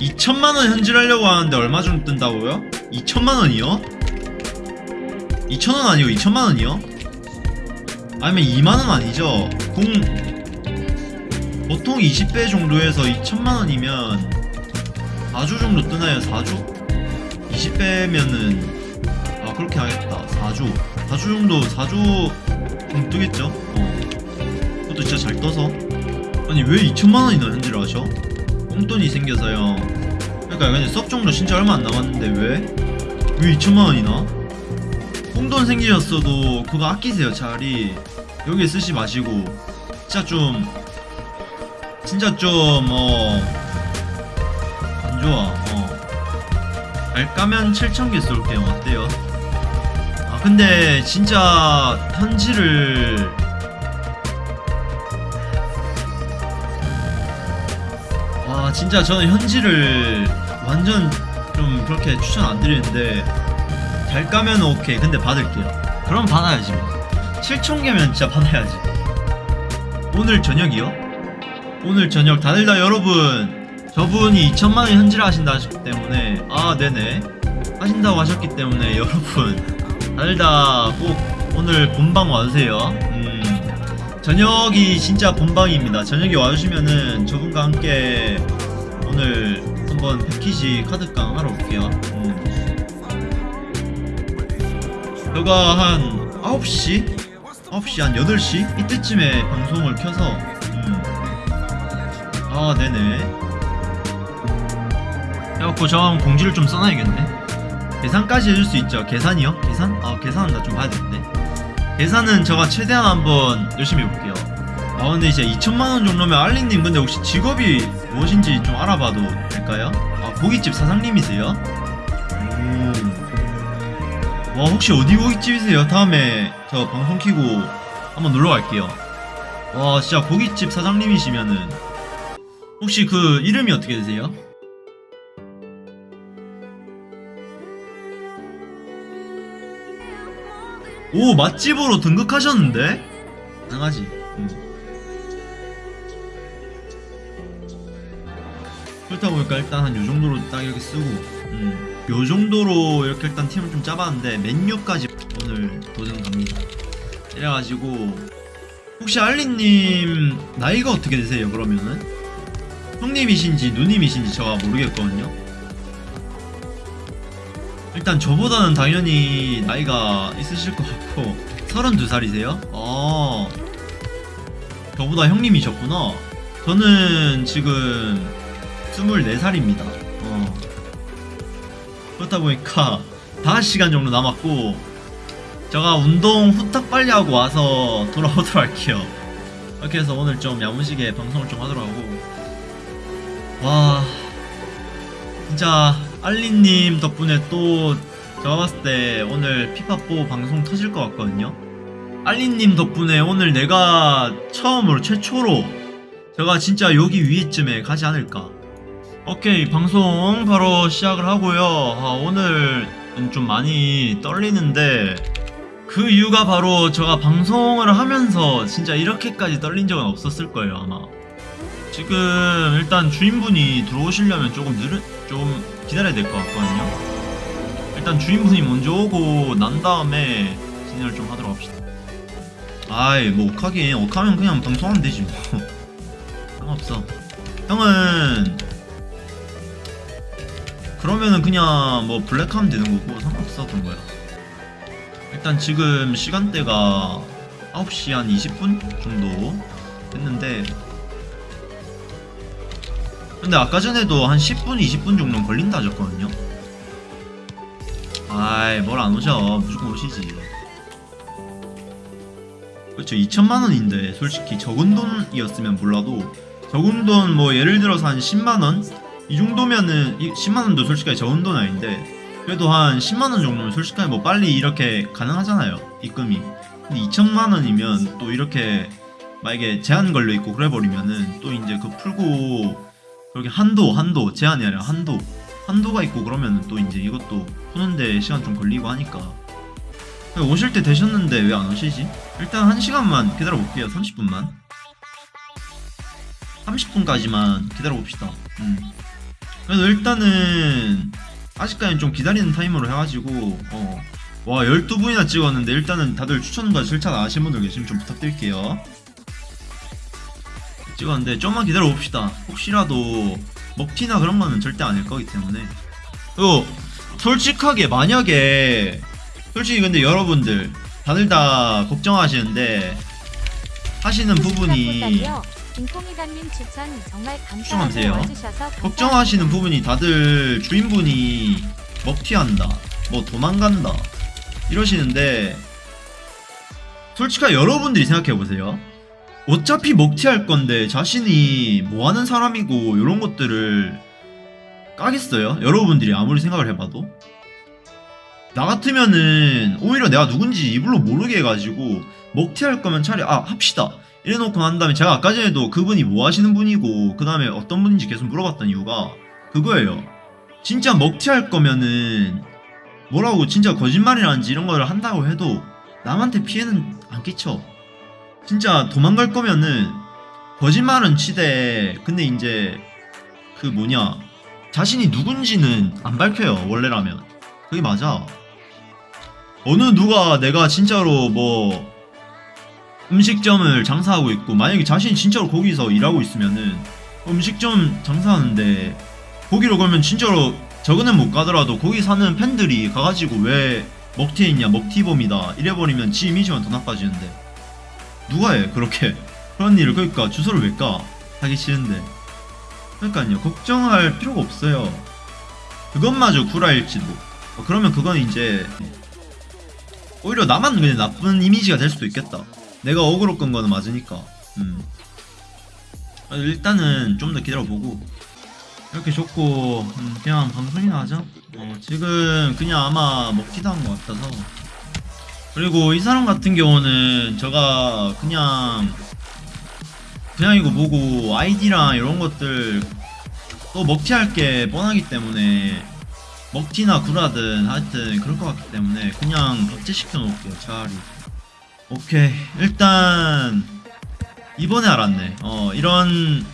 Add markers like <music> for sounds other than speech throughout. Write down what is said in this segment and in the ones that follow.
2천만원 현질하려고 하는데 얼마 정도 뜬다고요? 2천만원이요? 2천원 아니고 2천만원이요? 아니면 2만원 아니죠? 공 보통 20배 정도에서 2천만원이면 4주 정도 뜨나요? 4주? 20배면은 아 그렇게 하겠다 4주 4주 정도 4주 정도 뜨겠죠? 어 그것도 진짜 잘 떠서 아니 왜 2천만원이나 현질을 하셔? 꽁돈이 생겨서요 그러니까 근데 썩 정도 진짜 얼마 안 남았는데 왜? 왜 2천만원이나? 꽁돈 생기셨어도 그거 아끼세요 차라리 여기에 쓰지 마시고 진짜 좀 진짜 좀어 안 좋아 어 알까면 7,000개 쏠게요 어때요? 아 근데 진짜 현지를 와 진짜 저는 현지를 완전 좀 그렇게 추천 안 드리는데 잘 까면 오케이. 근데 받을게요. 그럼 받아야지 뭐. 7,000개면 진짜 받아야지. 오늘 저녁이요? 오늘 저녁. 다들 다 여러분 저분이 2천만원 현질을 하신다 하셨기 때문에 아 네네. 하신다고 하셨기 때문에 여러분 다들 다 꼭 오늘 본방 와주세요. 음 저녁이 진짜 본방입니다 저녁에 와주시면은 저분과 함께 오늘 한번 패키지 카드깡 하러 올게요 음. 제가 한 9시? 9시 한 8시? 이때쯤에 방송을 켜서 음. 아 네네 해갖고 저 한번 공지를 좀 써놔야겠네 계산까지 해줄 수 있죠 계산이요? 계산? 아 계산은 나 좀 봐야 되는데 계산은 제가 최대한 한번 열심히 해볼게요 아 근데 이제 2천만원 정도면 알리님 근데 혹시 직업이 무엇인지 좀 알아봐도 될까요? 아 고깃집 사장님이세요? 오. 와 혹시 어디 고깃집이세요? 다음에 저 방송 키고 한번 놀러 갈게요 와 진짜 고깃집 사장님이시면은 혹시 그 이름이 어떻게 되세요? 오 맛집으로 등극하셨는데? 가능하지 음. 그렇다 보니까 일단 한 요정도로 딱 이렇게 쓰고 음. 요정도로 이렇게 일단 팀을 좀 짜봤는데 맨유까지 오늘 도전 갑니다 이래가지고 혹시 알리님 나이가 어떻게 되세요 그러면은? 형님이신지 누님이신지 제가 모르겠거든요 일단 저보다는 당연히 나이가 있으실 것 같고 32살이세요? 어. 저보다 형님이셨구나. 저는 지금 24살입니다. 어. 그렇다 보니까 5시간 정도 남았고 제가 운동 후딱 빨리 하고 와서 <laughs> 돌아오도록 할게요. 이렇게 해서 오늘 좀 야무지게 방송을 좀 하도록 하고. 와 진짜 알리님 덕분에 또 제가 봤을 때 오늘 피파4 방송 터질 것 같거든요. 알리님 덕분에 오늘 내가 처음으로 최초로 제가 진짜 여기 위에쯤에 가지 않을까. 오케이 방송 바로 시작을 하고요. 아, 오늘은 좀 많이 떨리는데 그 이유가 바로 제가 방송을 하면서 진짜 이렇게까지 떨린 적은 없었을 거예요 아마 지금 일단 주인분이 들어오시려면 조금 느려 좀 기다려야 될 것 같거든요. 일단 주인분이 먼저 오고 난 다음에 진행을 좀 하도록 합시다. 아이 뭐 옥하긴 옥하면 그냥 방송하면 되지 뭐. <laughs> 상관없어. 형은 그러면은 그냥 뭐 블랙하면 되는 거고 상관없어 그런 거야. 일단 지금 시간대가 9시 한 20분 정도 됐는데 근데 아까 전에도 한 10분 20분 정도는 걸린다 하셨거든요. 아이 뭘 안 오셔. 무조건 오시지. 그렇죠. 2천만원인데 솔직히 적은 돈이었으면 몰라도 적은 돈 뭐 예를 들어서 한 10만원? 이 정도면은 10만원도 솔직하게 적은 돈 아닌데 그래도 한 10만원 정도면 솔직하게 뭐 빨리 이렇게 가능하잖아요 입금이. 근데 2천만원이면 또 이렇게 만약에 제한 걸려있고 그래버리면은 또 이제 그 풀고 그렇게 한도 한도 제한이 아니라 한도 한도가 있고 그러면은 또 이제 이것도 푸는데 시간 좀 걸리고 하니까 오실 때 되셨는데 왜 안 오시지? 일단 1시간만 기다려 볼게요 30분만 30분까지만 기다려 봅시다 음. 그래서 일단은 아직까지는 좀 기다리는 타이머로 해가지고 어. 와 12분이나 찍었는데 일단은 다들 추천과 안 하신 분들 계시면 좀 부탁드릴게요 찍었는데 좀만 기다려 봅시다 혹시라도 먹튀나 그런 거는 절대 아닐 거기 때문에 그리고 솔직하게 만약에 솔직히 근데 여러분들 다들 다 걱정하시는데 하시는 부분이 김통이단님 추천 정말 걱정하세요. 감사하고. 걱정하시는 부분이 다들 주인분이 먹튀한다, 뭐 도망간다 이러시는데 솔직하게 여러분들이 생각해 보세요. 어차피 먹튀할 건데 자신이 뭐 하는 사람이고 이런 것들을 까겠어요? 여러분들이 아무리 생각을 해봐도? 나 같으면은 오히려 내가 누군지 이불로 모르게 해가지고 먹튀할 거면 차라리 아 합시다. 이래놓고 난 다음에 제가 아까 전에도 그분이 뭐 하시는 분이고 그 다음에 어떤 분인지 계속 물어봤던 이유가 그거예요. 진짜 먹튀할 거면은 뭐라고 진짜 거짓말이라든지 이런 걸 한다고 해도 남한테 피해는 안 끼쳐 진짜 도망갈 거면은 거짓말은 치되 근데 이제 그 뭐냐 자신이 누군지는 안 밝혀요 원래라면. 그게 맞아. 어느 누가 내가 진짜로 뭐 음식점을 장사하고 있고 만약에 자신이 진짜로 거기서 일하고 있으면은 음식점 장사하는데 거기로 가면 진짜로 저거는 못 가더라도 거기 사는 팬들이 가가지고 왜 먹튀 했냐 먹튀범이다 이래버리면 지 이미지만 더 나빠지는데 누가 해? 그렇게 그런 일을? 그러니까 주소를 왜 까? 하기 싫은데. 그러니까요. 걱정할 필요가 없어요. 그것마저 구라일지도. 어, 그러면 그건 이제 오히려 나만 그냥 나쁜 이미지가 될 수도 있겠다. 내가 어그로 끈 거는 맞으니까. 음. 아, 일단은 좀 더 기다려보고. 이렇게 좋고 음, 그냥 방송이나 하자. 어, 지금 그냥 아마 먹기도 한 것 같아서 그리고 이 사람 같은 경우는 제가 그냥 그냥 이거 보고 아이디랑 이런 것들 또 먹튀할 게 뻔하기 때문에 먹튀나 구라든 하여튼 그럴 것 같기 때문에 그냥 박제시켜 놓을게요 차라리 오케이 일단 이번에 알았네 어 이런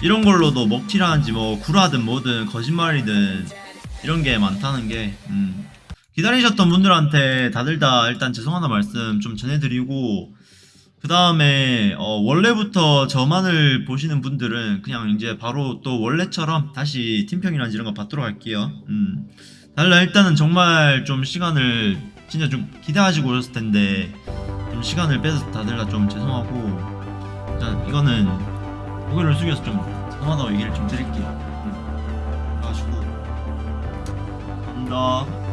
이런 걸로도 먹튀라는지 뭐 구라든 뭐든 거짓말이든 이런 게 많다는 게 음. 기다리셨던 분들한테 다들 다 일단 죄송하다 말씀 좀 전해드리고 그 다음에 어, 원래부터 저만을 보시는 분들은 그냥 이제 바로 또 원래처럼 다시 팀평이나 이런 거 받도록 할게요. 음. 달라 일단은 정말 좀 시간을 진짜 좀 기대하시고 오셨을 텐데 좀 시간을 빼서 다들 다 좀 죄송하고 일단 이거는 고개를 숙여서 좀 죄송하다고 얘기를 좀 드릴게요. 음. 그래가지고 감사합니다.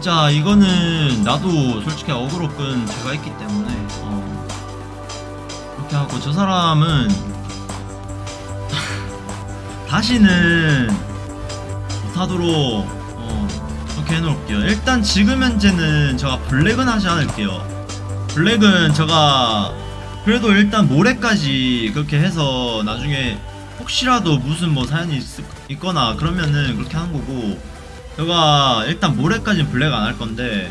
진짜 이거는 나도 솔직히 어그로 끈 제가 있기 때문에 어, 그렇게 하고 저 사람은 <laughs> 다시는 못하도록 어, 그렇게 해놓을게요. 일단 지금 현재는 제가 블랙은 하지 않을게요. 블랙은 제가 그래도 일단 모레까지 그렇게 해서 나중에 혹시라도 무슨 뭐 사연이 있, 있거나 그러면은 그렇게 하는 거고 제가 일단 모레까지는 블랙 안 할 건데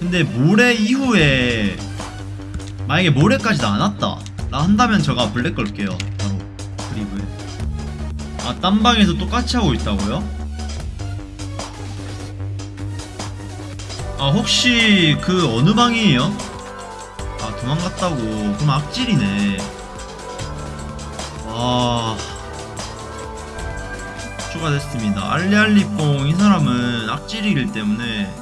근데 모레 이후에 만약에 모레까지도 안 왔다 나 한다면 제가 블랙 걸게요. 바로 그리브에. 아 딴 방에서 똑같이 하고 있다고요? 아 혹시 그 어느 방이에요? 아 도망갔다고. 그럼 악질이네. 와 추가됐습니다. 알리알리뽕 이 사람은 악질이기 때문에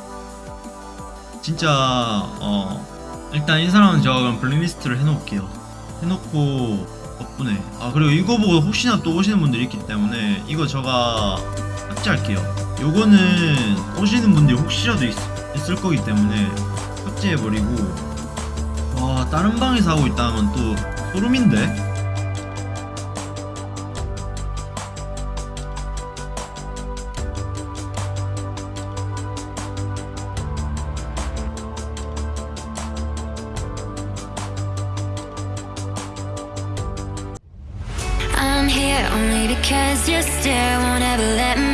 진짜 어 일단 이 사람은 제가 그럼 블랙리스트를 해놓을게요. 해놓고 덕분에 아 그리고 이거 보고 혹시나 또 오시는 분들이 있기 때문에 이거 제가 삭제할게요. 요거는 오시는 분들이 혹시라도 있, 있을 거기 때문에 삭제해버리고 와 다른 방에서 하고 있다면 또 소름인데? Here only because your stare won't ever let